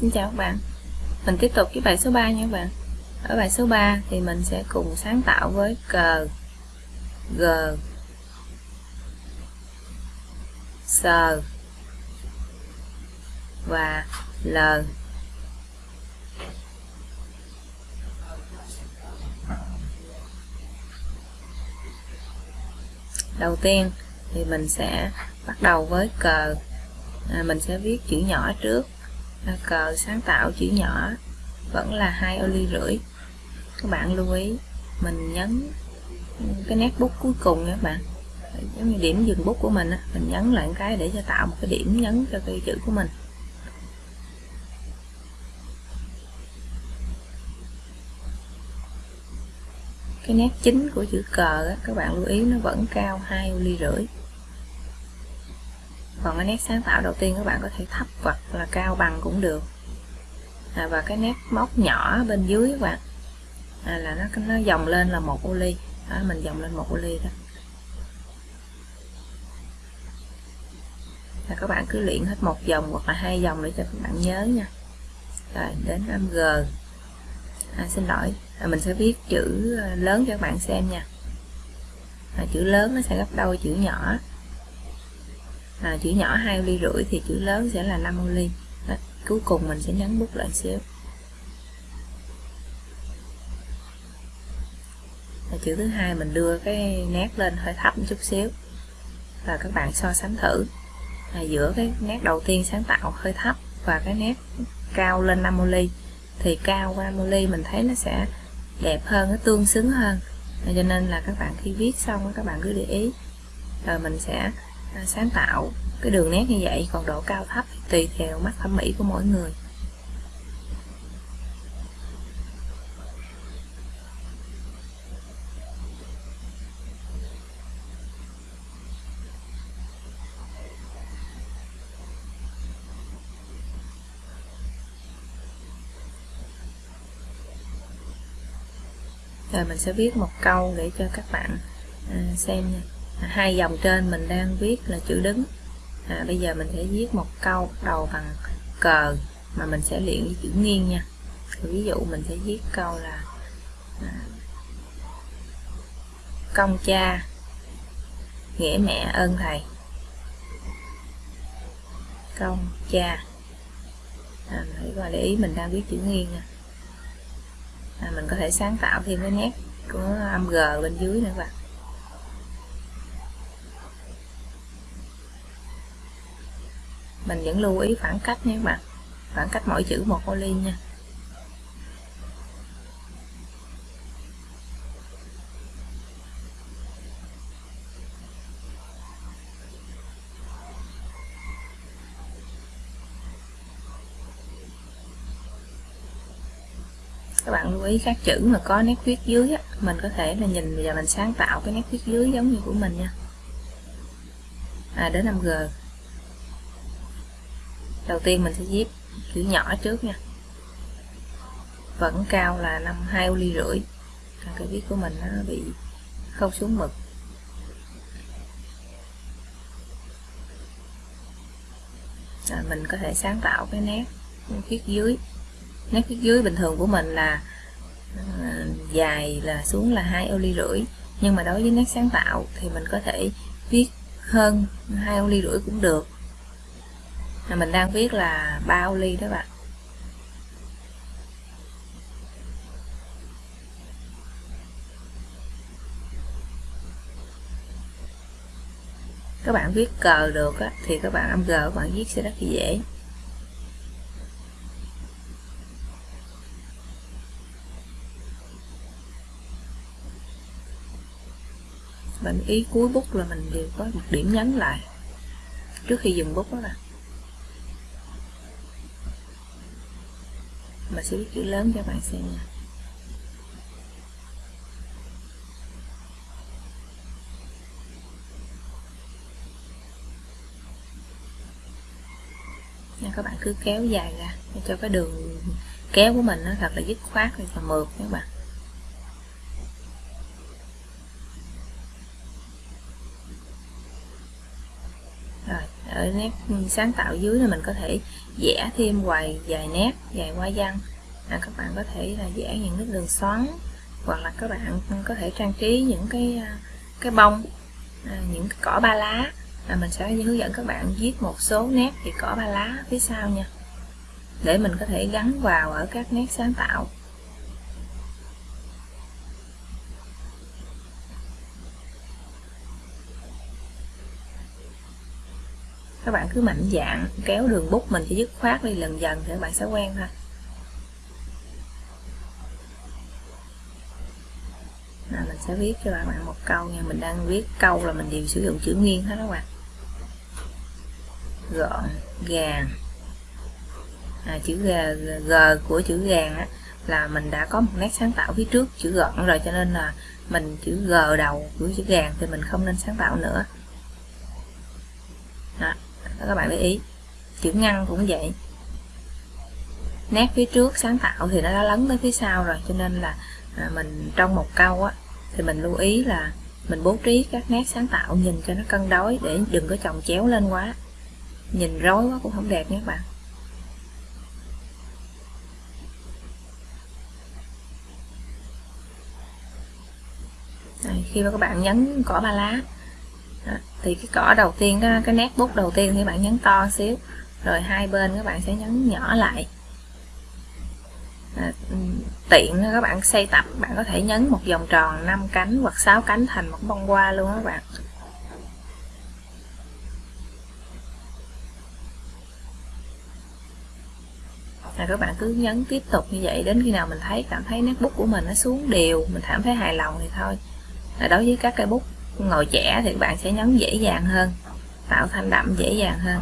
Xin chào các bạn. Mình tiếp tục với bài số 3 nha các bạn. Ở bài số 3 thì mình sẽ cùng sáng tạo với cờ G Sờ Và L. Đầu tiên thì mình sẽ bắt đầu với cờ à, mình sẽ viết chữ nhỏ trước. Ờ, cờ sáng tạo chữ nhỏ vẫn là hai ô ly rưỡi. Các bạn lưu ý, mình nhấn cái nét bút cuối cùng nha các bạn. Giống như điểm dừng bút của mình mình nhấn lại cái để cho tạo một cái điểm nhấn cho cái chữ của mình. Cái nét chính của chữ cờ các bạn lưu ý, nó vẫn cao hai ô ly rưỡi còn cái nét sáng tạo đầu tiên các bạn có thể thấp hoặc là cao bằng cũng được. À, và cái nét móc nhỏ bên dưới các bạn. À, là nó nó dòng lên là một ô ly. Đó, mình dòng lên một ô ly đó. Là các bạn cứ luyện hết một dòng hoặc là hai dòng để cho các bạn nhớ nha. Rồi đến âm g. À, xin lỗi. À, mình sẽ viết chữ à, lớn cho các bạn xem nha. À, chữ lớn nó sẽ gấp đôi chữ nhỏ à, chữ nhỏ hai ly rưỡi thì chữ lớn sẽ là 5 ly. Đó, cuối cùng mình sẽ nhấn bút lại xíu. À, chữ thứ hai mình đưa cái nét lên hơi thấp một chút xíu. Và các bạn so sánh thử. À, giữa cái nét đầu tiên sáng tạo hơi thấp và cái nét cao lên 5 ly thì cao qua 5 ly mình thấy nó sẽ đẹp hơn nó tương xứng hơn. À, cho nên là các bạn khi viết xong các bạn cứ để ý. Rồi mình sẽ À, sáng tạo cái đường nét như vậy còn độ cao thấp tùy theo mắt thẩm mỹ của mỗi người. Rồi mình sẽ viết một câu để cho các bạn à, xem nha hai dòng trên mình đang viết là chữ đứng. À, bây giờ mình sẽ viết một câu đầu bằng cờ mà mình sẽ luyện với chữ nghiêng nha. Ví dụ mình sẽ viết câu là à, công cha nghĩa mẹ ơn thầy. Công cha. À, phải để ý mình đang viết chữ nghiêng nha. À, mình có thể sáng tạo thêm cái nét của âm g bên dưới nữa các bạn. Mình vẫn lưu ý khoảng cách nha các bạn. Khoảng cách mỗi chữ một ô ly nha. Các bạn lưu ý các chữ mà có nét viết dưới á, mình có thể là nhìn và mình sáng tạo cái nét viết dưới giống như của mình nha. À đến 5G đầu tiên mình sẽ viết chữ nhỏ trước nha. Vẫn cao là năm hai ly rưỡi. Còn cái viết của mình nó bị khâu xuống mực. À, mình có thể sáng tạo cái nét viết dưới. Nét viết dưới bình thường của mình là à, dài là xuống là hai ô ly rưỡi. Nhưng mà đối với nét sáng tạo thì mình có thể viết hơn hai ô ly rưỡi cũng được mình đang viết là bao ly đó bạn. Các bạn viết cờ được á, thì các bạn âm g các bạn viết sẽ rất là dễ. Bạn ý cuối bút là mình đều có một điểm nhấn lại trước khi dùng bút đó là và sẽ viết chữ lớn cho bạn xem nha. Nha, các bạn cứ kéo dài ra. Để cho cái đường kéo của mình nó thật là dứt khoát và mượt các bạn rồi ở nét sáng tạo dưới là mình có thể vẽ thêm vài vài nét dài hoa văn. À, các bạn có thể là vẽ những cái đường xoắn hoặc là các bạn có thể trang trí những cái à, cái bông à, những cái cỏ ba lá. À, mình sẽ hướng dẫn các bạn viết một số nét thì cỏ ba lá phía sau nha để mình có thể gắn vào ở các nét sáng tạo. Các bạn cứ mạnh dạn kéo đường bút mình chỉ dứt khoát đi lần dần thì các bạn sẽ quen thôi. Nào, mình sẽ viết cho các bạn một câu nha. Mình đang viết câu là mình đều sử dụng chữ nghiêng hết các bạn. Gọn gàng. À, chữ g, g của chữ gàng á, là mình đã có một nét sáng tạo phía trước chữ gọn rồi cho nên là mình chữ g đầu của chữ gàng thì mình không nên sáng tạo nữa các bạn để ý. Chữ ngăn cũng vậy. Nét phía trước sáng tạo thì nó đã lấn tới phía sau rồi cho nên là à, mình trong một câu á thì mình lưu ý là mình bố trí các nét sáng tạo nhìn cho nó cân đối để đừng có chồng chéo lên quá. Nhìn rối quá cũng không đẹp nhé các bạn. Đây, khi mà các bạn nhấn cỏ ba lá thì cái cỏ đầu tiên cái, cái nét bút đầu tiên thì bạn nhấn to xíu. Rồi hai bên các bạn sẽ nhấn nhỏ lại. À, ừ, tiện các bạn xây tập bạn có thể nhấn một vòng tròn 5 cánh hoặc 6 cánh thành một bông hoa luôn các bạn. Là các bạn cứ nhấn tiếp tục như vậy đến khi nào mình thấy cảm thấy nét bút của mình nó xuống đều mình cảm thấy hài lòng thì thôi. Là đối với các cây bút ngồi trẻ thì bạn sẽ nhấn dễ dàng hơn tạo thanh đậm dễ dàng hơn.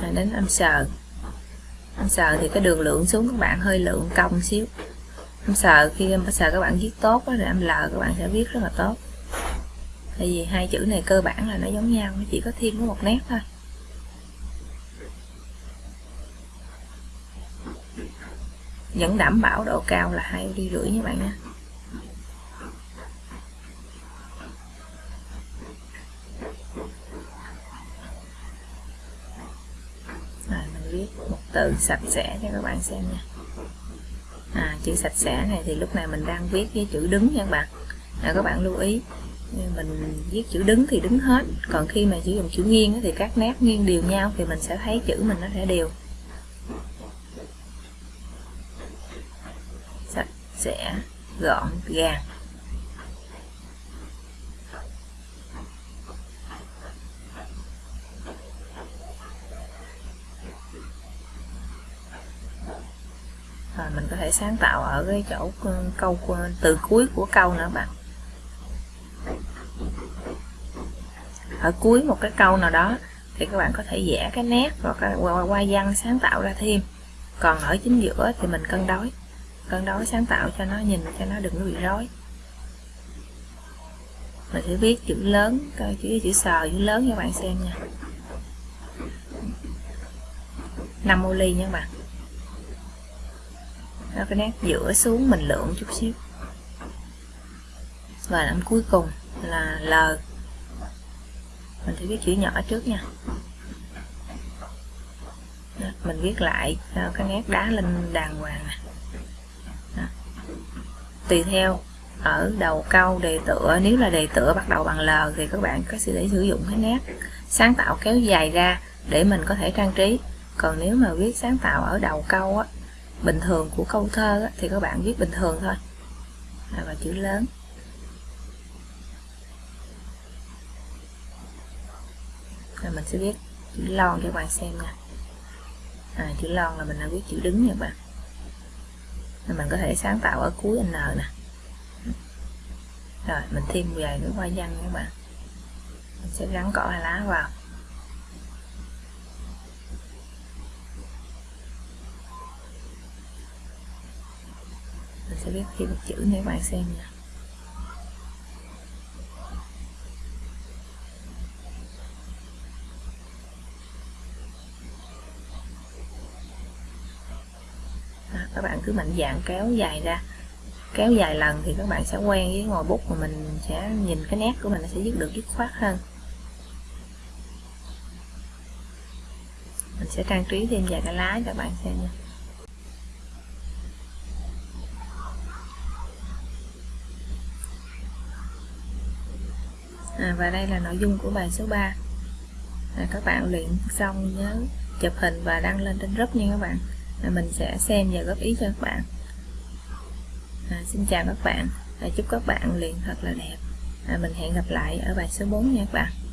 Rồi đến âm sờ. Âm sờ thì cái đường lượng xuống các bạn hơi lượng cong xíu. Âm sờ khi âm sờ các bạn viết tốt đó, rồi âm lờ các bạn sẽ viết rất là tốt. Tại vì hai chữ này cơ bản là nó giống nhau nó chỉ có thêm có một nét thôi. Vẫn đảm bảo độ cao là hai ly rưỡi các bạn nhé. rồi mình viết một từ sạch sẽ cho các bạn xem nha. À, chữ sạch sẽ này thì lúc này mình đang viết với chữ đứng nha các bạn. À, các bạn lưu ý mình viết chữ đứng thì đứng hết. Còn khi mà sử dụng chữ nghiêng thì các nét nghiêng đều nhau thì mình sẽ thấy chữ mình nó sẽ đều sạch sẽ gọn gàng. Rồi mình có thể sáng tạo ở cái chỗ ừ, câu ừ, từ cuối của câu nữa bạn. Ở cuối một cái câu nào đó thì các bạn có thể vẽ cái nét hoặc qua hoa văn sáng tạo ra thêm. Còn ở chính giữa thì mình cân đối cân đối sáng tạo cho nó nhìn cho nó đừng có bị rối. Mình sẽ viết chữ lớn chữ chữ sờ chữ lớn cho bạn xem nha. 5 ô ly nha các bạn. Đó, cái nét giữa xuống mình lượng chút xíu. Và làm cuối cùng là L. Mình sẽ viết chữ nhỏ trước nha. Mình viết lại cái nét đá lên đàng hoàng này tùy theo. Ở đầu câu đề tựa nếu là đề tựa bắt đầu bằng L thì các bạn có thể sử dụng cái nét sáng tạo kéo dài ra để mình có thể trang trí. Còn nếu mà viết sáng tạo ở đầu câu á, bình thường của câu thơ á, thì các bạn viết bình thường thôi. À, và chữ lớn. Rồi mình sẽ viết chữ lon cho các bạn xem nha. À, chữ lon là mình đã viết chữ đứng nha các bạn mình có thể sáng tạo ở cuối n nè. Rồi, mình thêm vài cái hoa văn các bạn. Mình sẽ gắn cỏ lá vào. Mình sẽ viết thêm một chữ để các bạn xem nha các bạn cứ mạnh dạng kéo dài ra. Kéo dài lần thì các bạn sẽ quen với ngòi bút mà mình sẽ nhìn cái nét của mình sẽ dứt được dứt khoát hơn. Mình sẽ trang trí thêm vài cái lá cho các bạn xem nha. À, và đây là nội dung của bài số 3 à, các bạn luyện xong nhớ chụp hình và đăng lên trên group nha các bạn à, mình sẽ xem và góp ý cho các bạn. À, xin chào các bạn. À, chúc các bạn luyện thật là đẹp. À, mình hẹn gặp lại ở bài số 4 nha các bạn.